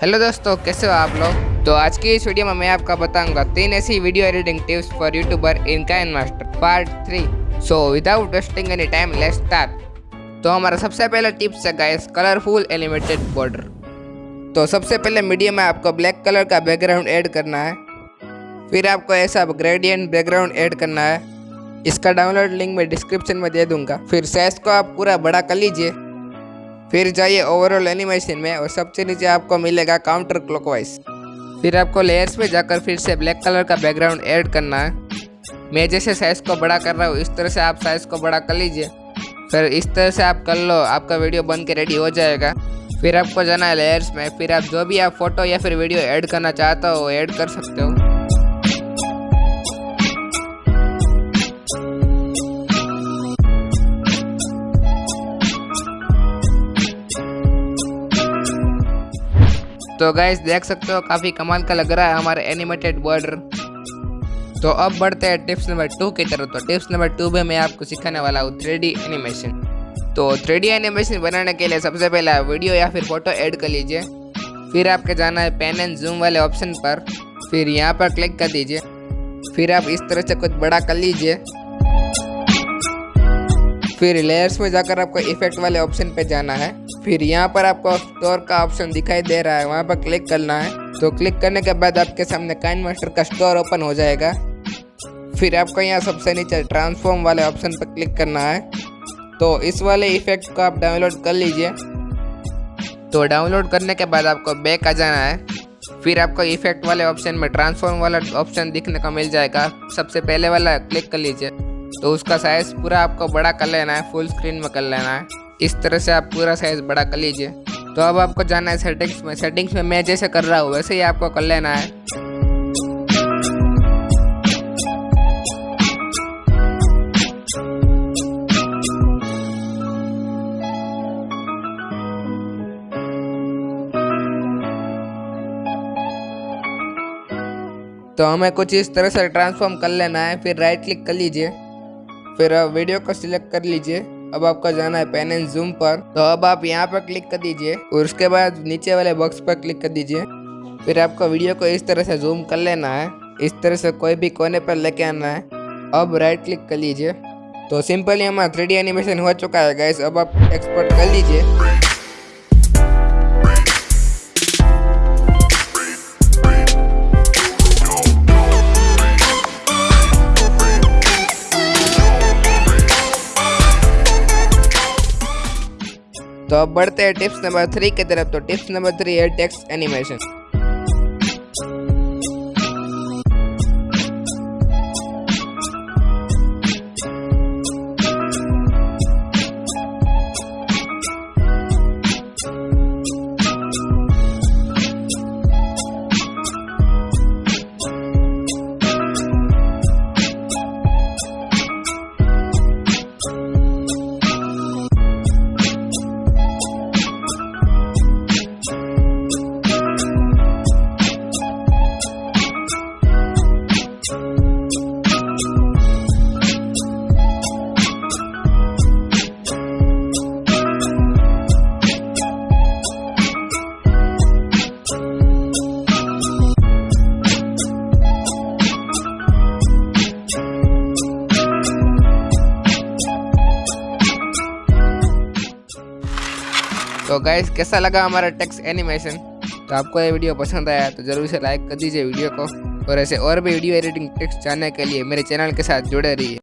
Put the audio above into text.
Hello दोस्तों, कैसे हो आप लोग? तो आज की इस वीडियो में मैं आपका बताऊँगा तीन ऐसी video editing tips for YouTuber in KineMaster part three so without wasting any time let's start तो हमारा सबसे पहला टिप्स है गाइस कलरफुल एलिमेटेड बॉर्डर तो सबसे पहले मीडियम में आपको ब्लैक कलर का बैकग्राउंड ऐड करना है। फिर आपको ऐसा ग्रेडियंट बैकग्राउंड ऐड करना है। इसका डाउनलोड लिंक मैं डिस्क्रिप्शन में दे दूँगा। फिर साइज़ को आप पूरा बड़ा कर लीजिए। फिर जाइए ओवरऑल एनिमेशन में और सबसे नीचे आपको मिलेगा काउंटर क्लॉकवाइज फिर आपको लेयर्स पे जाकर फिर से ब्लैक कलर का बैकग्राउंड ऐड करना है। मैं जैसे साइज़ को बड़ा कर रहा हूँ, इस तरह से आप साइज़ को बड़ा कर लीजिए। फिर इस तरह से आप कर लो, आपका वीडियो बन के रेडी हो जाएगा। फिर आपको जाना है लेयर्स में, फिर आप जो भी आप फ़ोटो या फिर वीडियो ऐड करना चाहते हो ऐड कर सकते हो। तो गाइस देख सकते हो काफ़ी कमाल का लग रहा है हमारे एनिमेटेड बॉर्डर तो अब बढ़ते हैं टिप्स नंबर टू की तरफ़। तो टिप्स नंबर टू में मैं आपको सिखाने वाला हूँ थ्री एनिमेशन तो थ्री एनिमेशन बनाने के लिए सबसे पहले वीडियो या फिर फ़ोटो ऐड कर लीजिए। फिर आपके जाना है पेन एंड जूम वाले ऑप्शन पर। फिर यहाँ पर क्लिक कर दीजिए। फिर आप इस तरह से कुछ बड़ा कर लीजिए। फिर लेयर्स में जाकर आपको इफ़ेक्ट वाले ऑप्शन पे जाना है। फिर यहाँ पर आपको स्टोर का ऑप्शन दिखाई दे रहा है, वहाँ पर क्लिक करना है। तो क्लिक करने के बाद आपके सामने काइन मास्टर का स्टोर ओपन हो जाएगा। फिर आपको यहाँ सबसे नीचे ट्रांसफॉर्म वाले ऑप्शन पर क्लिक करना है। तो इस वाले इफ़ेक्ट को आप डाउनलोड कर लीजिए। तो डाउनलोड करने के बाद आपको बैक आ जाना है। फिर आपको इफ़ेक्ट वाले ऑप्शन में ट्रांसफॉर्म वाला ऑप्शन दिखने को मिल जाएगा। सबसे पहले वाला क्लिक कर लीजिए। तो उसका साइज़ पूरा आपको बड़ा कर लेना है फुल स्क्रीन में कर लेना है। इस तरह से आप पूरा साइज़ बड़ा कर लीजिए। तो अब आपको जाना है सेटिंग्स में। सेटिंग्स में मैं जैसे कर रहा हूँ, वैसे ही आपको कर लेना है। तो हमें कुछ इस तरह से ट्रांसफॉर्म कर लेना है, फिर राइट क्लिक कर लीजिए। फिर वीडियो को सिलेक्ट कर लीजिए। अब आपका जाना है पेन एंड जूम पर। तो अब आप यहाँ पर क्लिक कर दीजिए और उसके बाद नीचे वाले बॉक्स पर क्लिक कर दीजिए। फिर आपको वीडियो को इस तरह से जूम कर लेना है। इस तरह से कोई भी कोने पर लेके आना है। अब राइट क्लिक कर लीजिए। तो सिंपली हमारा थ्री एनिमेशन हो चुका है गैस अब आप एक्सपोर्ट कर लीजिए। तो अब बढ़ते हैं टिप्स नंबर थ्री की तरफ़। तो टिप्स नंबर थ्री है टेक्स्ट एनिमेशन। तो गाइस कैसा लगा हमारा टेक्स्ट एनिमेशन तो आपको ये वीडियो पसंद आया तो ज़रूर से लाइक कर दीजिए वीडियो को और ऐसे और भी वीडियो एडिटिंग टेक्स्ट जानने के लिए मेरे चैनल के साथ जुड़े रहिए।